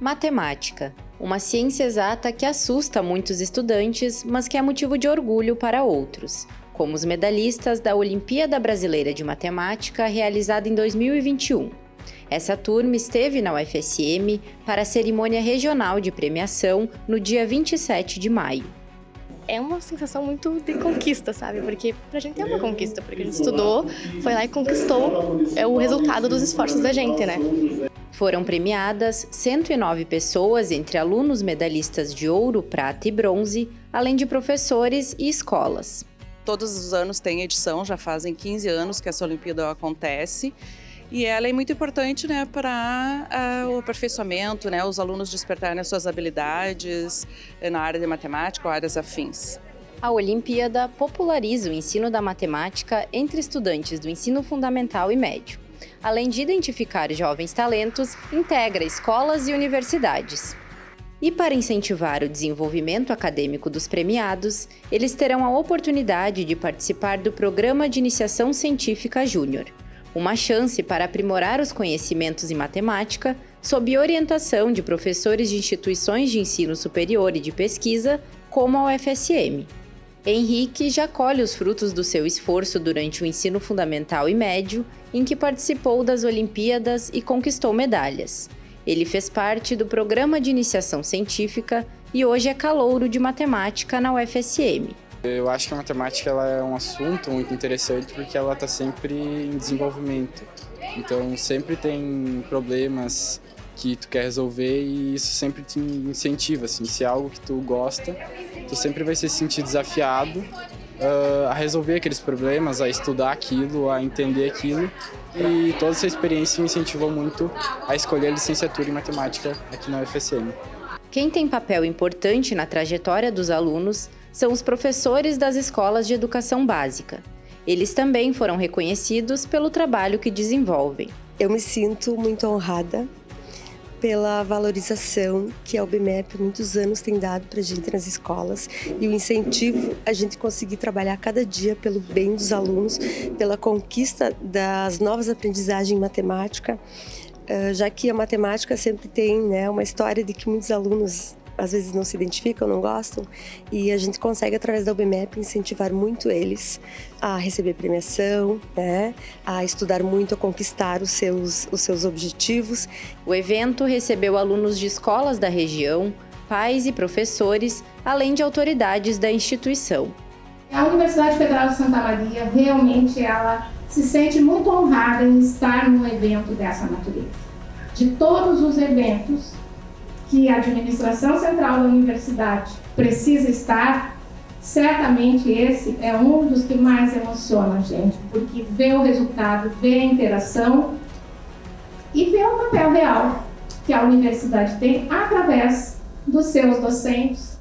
Matemática, uma ciência exata que assusta muitos estudantes, mas que é motivo de orgulho para outros, como os medalhistas da Olimpíada Brasileira de Matemática realizada em 2021. Essa turma esteve na UFSM para a cerimônia regional de premiação no dia 27 de maio. É uma sensação muito de conquista, sabe? Porque pra gente é uma conquista, porque a gente estudou, foi lá e conquistou é o resultado dos esforços da gente, né? Foram premiadas 109 pessoas, entre alunos medalhistas de ouro, prata e bronze, além de professores e escolas. Todos os anos tem edição, já fazem 15 anos que essa Olimpíada acontece. E ela é muito importante né, para uh, o aperfeiçoamento, né, os alunos despertarem as suas habilidades eh, na área de matemática ou áreas afins. A Olimpíada populariza o ensino da matemática entre estudantes do ensino fundamental e médio além de identificar jovens talentos, integra escolas e universidades. E para incentivar o desenvolvimento acadêmico dos premiados, eles terão a oportunidade de participar do Programa de Iniciação Científica Júnior, uma chance para aprimorar os conhecimentos em matemática sob orientação de professores de instituições de ensino superior e de pesquisa, como a UFSM. Henrique já colhe os frutos do seu esforço durante o ensino fundamental e médio, em que participou das Olimpíadas e conquistou medalhas. Ele fez parte do programa de iniciação científica e hoje é calouro de matemática na UFSM. Eu acho que a matemática ela é um assunto muito interessante porque ela está sempre em desenvolvimento. Então sempre tem problemas que tu quer resolver e isso sempre te incentiva, assim, se é algo que tu gosta, tu sempre vai se sentir desafiado uh, a resolver aqueles problemas, a estudar aquilo, a entender aquilo e toda essa experiência me incentivou muito a escolher a licenciatura em matemática aqui na UFSM. Quem tem papel importante na trajetória dos alunos são os professores das escolas de educação básica. Eles também foram reconhecidos pelo trabalho que desenvolvem. Eu me sinto muito honrada pela valorização que a UBMEP muitos anos tem dado para a gente nas escolas e o incentivo a gente conseguir trabalhar cada dia pelo bem dos alunos, pela conquista das novas aprendizagens em matemática, eh, já que a matemática sempre tem né, uma história de que muitos alunos às vezes não se identificam, não gostam, e a gente consegue, através da UBMEP, incentivar muito eles a receber premiação, né, a estudar muito, a conquistar os seus, os seus objetivos. O evento recebeu alunos de escolas da região, pais e professores, além de autoridades da instituição. A Universidade Federal de Santa Maria, realmente, ela se sente muito honrada em estar num evento dessa natureza. De todos os eventos que a administração central da universidade precisa estar, certamente esse é um dos que mais emociona a gente, porque vê o resultado, vê a interação e vê o papel real que a universidade tem através dos seus docentes,